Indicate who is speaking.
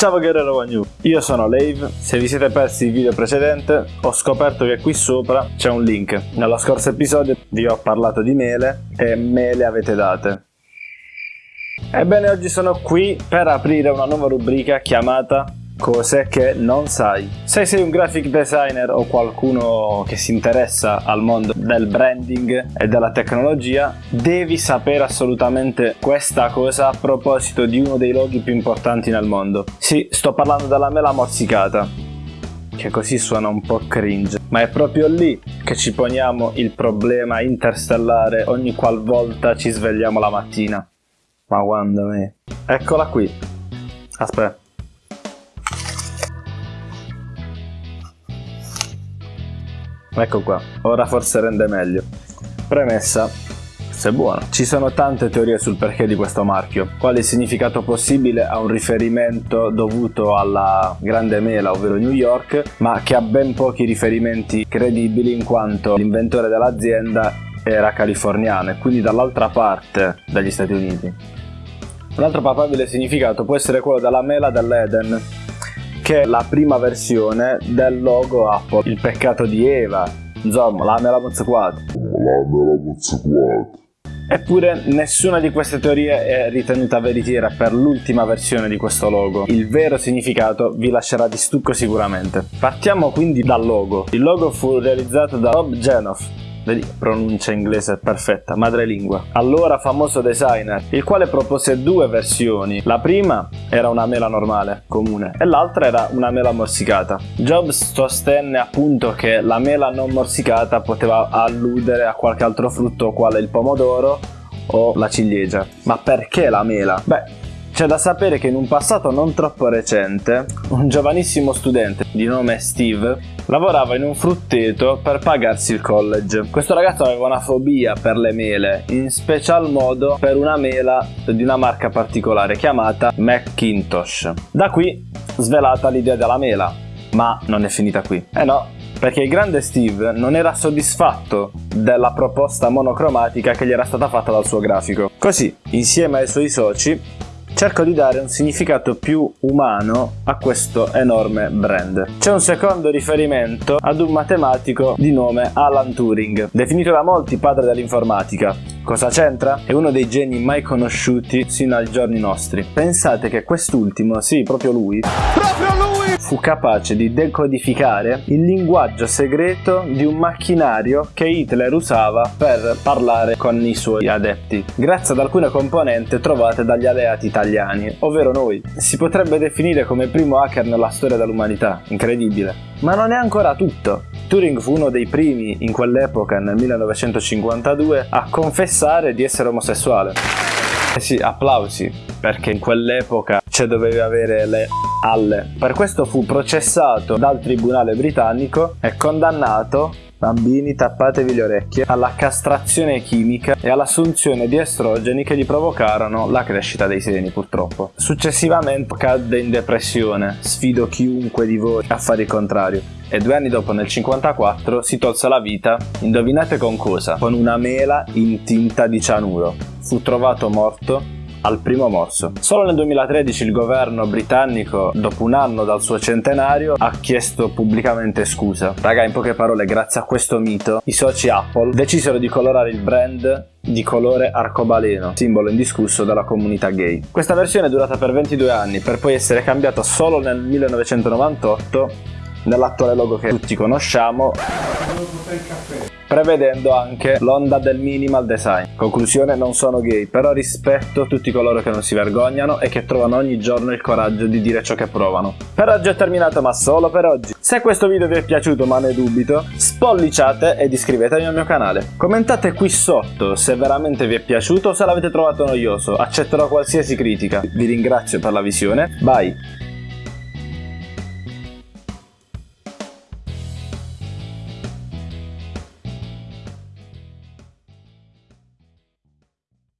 Speaker 1: Ciao Guerrero Wagnu, io sono Lave, se vi siete persi il video precedente ho scoperto che qui sopra c'è un link. Nello scorso episodio vi ho parlato di mele e me le avete date. Ebbene oggi sono qui per aprire una nuova rubrica chiamata Cose che non sai. Se sei un graphic designer o qualcuno che si interessa al mondo del branding e della tecnologia, devi sapere assolutamente questa cosa a proposito di uno dei loghi più importanti nel mondo. Sì, sto parlando della mela morsicata, che così suona un po' cringe, ma è proprio lì che ci poniamo il problema interstellare ogni qualvolta ci svegliamo la mattina. Ma quando me? Eccola qui. Aspetta. Ecco qua, ora forse rende meglio. Premessa, se buono. Ci sono tante teorie sul perché di questo marchio. Quale significato possibile ha un riferimento dovuto alla grande mela, ovvero New York, ma che ha ben pochi riferimenti credibili in quanto l'inventore dell'azienda era californiano e quindi dall'altra parte degli Stati Uniti. Un altro papabile significato può essere quello della mela dell'Eden, che è la prima versione del logo Apple, il peccato di Eva, insomma, la mela mozzaquata.
Speaker 2: La mela mozzaquata.
Speaker 1: Eppure nessuna di queste teorie è ritenuta veritiera per l'ultima versione di questo logo. Il vero significato vi lascerà di stucco sicuramente. Partiamo quindi dal logo. Il logo fu realizzato da Rob Genoff, Vedi, pronuncia inglese perfetta, madrelingua. Allora famoso designer, il quale propose due versioni. La prima era una mela normale, comune, e l'altra era una mela morsicata. Jobs sostenne appunto che la mela non morsicata poteva alludere a qualche altro frutto quale il pomodoro o la ciliegia. Ma perché la mela? Beh, c'è da sapere che in un passato non troppo recente, un giovanissimo studente di nome Steve lavorava in un frutteto per pagarsi il college. Questo ragazzo aveva una fobia per le mele, in special modo per una mela di una marca particolare chiamata Macintosh. Da qui svelata l'idea della mela, ma non è finita qui. Eh no, perché il grande Steve non era soddisfatto della proposta monocromatica che gli era stata fatta dal suo grafico. Così, insieme ai suoi soci, cerco di dare un significato più umano a questo enorme brand. C'è un secondo riferimento ad un matematico di nome Alan Turing, definito da molti padre dell'informatica. Cosa c'entra? È uno dei geni mai conosciuti sino ai giorni nostri. Pensate che quest'ultimo, sì, proprio lui, proprio lui! Fu capace di decodificare il linguaggio segreto di un macchinario che Hitler usava per parlare con i suoi adepti, grazie ad alcune componenti trovate dagli alleati italiani, ovvero noi. Si potrebbe definire come primo hacker nella storia dell'umanità, incredibile. Ma non è ancora tutto. Turing fu uno dei primi in quell'epoca, nel 1952, a confessare di essere omosessuale. Eh sì, applausi, perché in quell'epoca cioè dovevi avere le alle. Per questo fu processato dal tribunale britannico e condannato Bambini tappatevi le orecchie alla castrazione chimica e all'assunzione di estrogeni che gli provocarono la crescita dei seni purtroppo. Successivamente cadde in depressione, sfido chiunque di voi a fare il contrario e due anni dopo nel 54 si tolse la vita, indovinate con cosa? Con una mela in tinta di cianuro. Fu trovato morto al primo morso. Solo nel 2013 il governo britannico, dopo un anno dal suo centenario, ha chiesto pubblicamente scusa. Raga, in poche parole, grazie a questo mito, i soci Apple decisero di colorare il brand di colore arcobaleno, simbolo indiscusso della comunità gay. Questa versione è durata per 22 anni, per poi essere cambiata solo nel 1998 nell'attuale logo che tutti conosciamo prevedendo anche l'onda del minimal design. Conclusione, non sono gay, però rispetto tutti coloro che non si vergognano e che trovano ogni giorno il coraggio di dire ciò che provano. Per oggi è terminato, ma solo per oggi. Se questo video vi è piaciuto, ma ne dubito, spolliciate ed iscrivetevi al mio canale. Commentate qui sotto se veramente vi è piaciuto o se l'avete trovato noioso, accetterò qualsiasi critica. Vi ringrazio per la visione, bye!